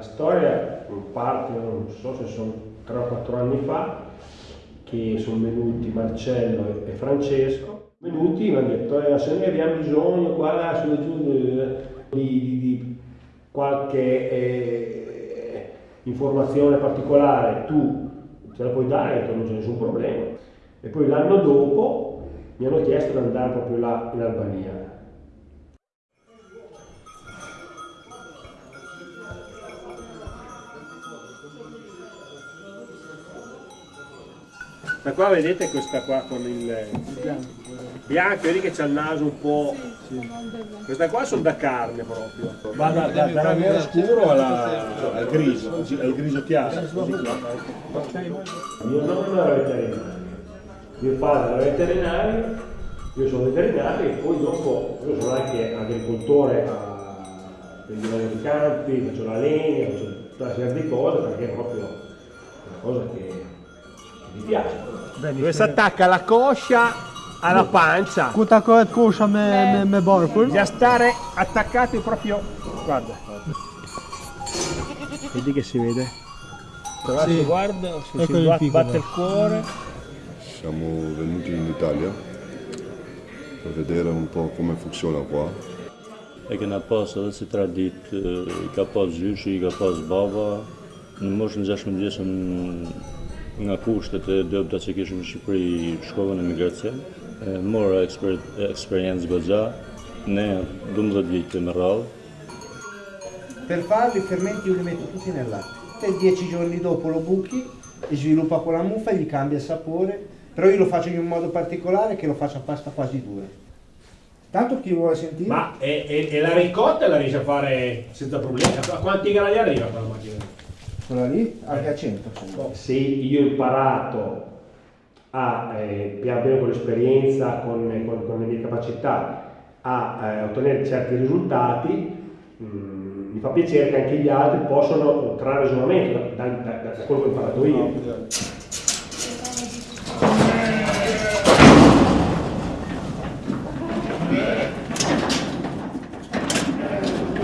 la storia parte, non so se sono 3 o 4 anni fa, che sono venuti Marcello e Francesco, venuti mi hanno detto eh, se noi abbiamo bisogno qua, là, giù di, di, di qualche eh, informazione particolare, tu ce la puoi dare, non c'è nessun problema. E poi l'anno dopo mi hanno chiesto di andare proprio là in Albania. Da qua vedete questa qua con il bianco, vedi che c'ha il naso un po'. Questa qua sono da carne proprio. Va da, da, dalla nero scuro alla, al grigio, al grigio chiaro. Mio nonno era veterinario, mio padre era veterinario, io sono veterinario e poi dopo io sono anche agricoltore a vendere di campi, faccio la legna, faccio tutta una serie di cose perché è proprio una cosa che mi piace. Dove si attacca la coscia alla pancia. Quanta coscia me, me, me barco? Da stare attaccati proprio. Guarda. Vedi che si vede? Però Sì. si guarda, se Ecco si il bat- piccolo. batte il cuore. Siamo venuti in Italia per vedere un po' come funziona qua. E kena pas edhe si tradit, e, ka pas zyshi, ka pas baba. Në moshën 16 vjeçën nga kushtet e dobta që kishim në Shqipëri, shkova në emigracion. E, Mora eksper, eksperiencë goxha, ne 12 vite me radhë. Per farlo i fermenti io li metto tutti nel latte. Te 10 giorni dopo lo buchi e sviluppa quella muffa, gli cambia il sapore, però io lo faccio in un modo particolare che lo faccio a pasta quasi dura. Tanto chi vuole sentire? Ma e, e- e la ricotta la riesce a fare senza problemi? A quanti gradi arriva quella macchina? Quella lì anche a 100. se io ho imparato a, eh, pian piano con l'esperienza, con, con- con le mie capacità, a eh, ottenere certi risultati, mm, mi fa piacere che anche gli altri possano trarre ragionamento da, da- da- da quello che ho imparato io.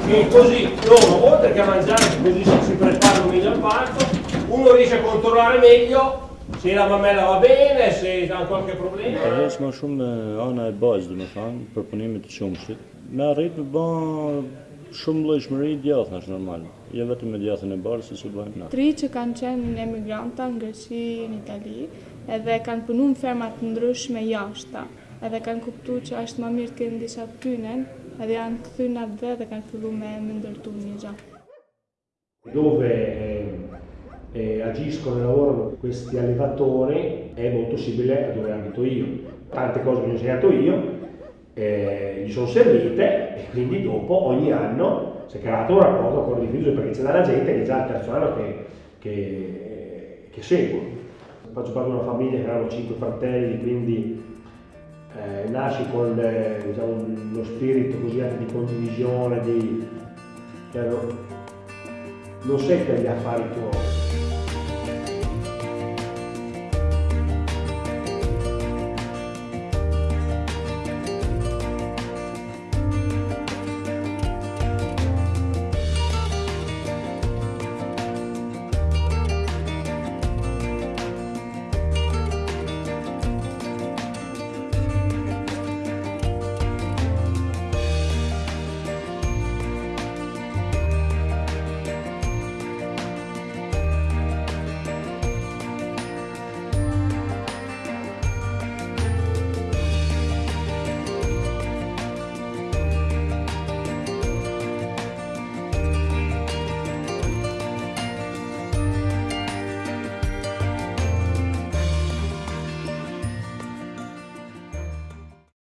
E così loro, oltre che a mangiare, così si, preparano meglio al parto, uno riesce a controllare meglio se la mamella va bene, se ha qualche problema. Ka heq më shumë ana e bazë, do të thonë, për punimin të qumshit. Me arrit me bën shumë llojshmëri djathtë, është normal. Jo vetëm me djathën e barës, si që bëjmë na. Tri që kanë qenë emigranta në Greqi, në Itali, edhe kanë punu në ferma të ndryshme jashta, edhe kanë kuptu që është më mirë të kenë disa pynen, edhe janë këthy në atë dhe dhe kanë fillu me më ndërtu një gjatë. dove eh, eh, agiscono e lavorano questi allevatori è molto simile a dove abito io. Tante cose che ho insegnato io eh, gli sono servite e quindi dopo ogni anno si è creato un rapporto ancora di fiducia perché c'è della gente che è già il terzo anno che, che, che segue. Faccio parte di una famiglia che erano cinque fratelli, quindi eh, nasci con eh, diciamo, uno spirito così anche di condivisione, di, cioè, no- non sei per gli affari tuoi,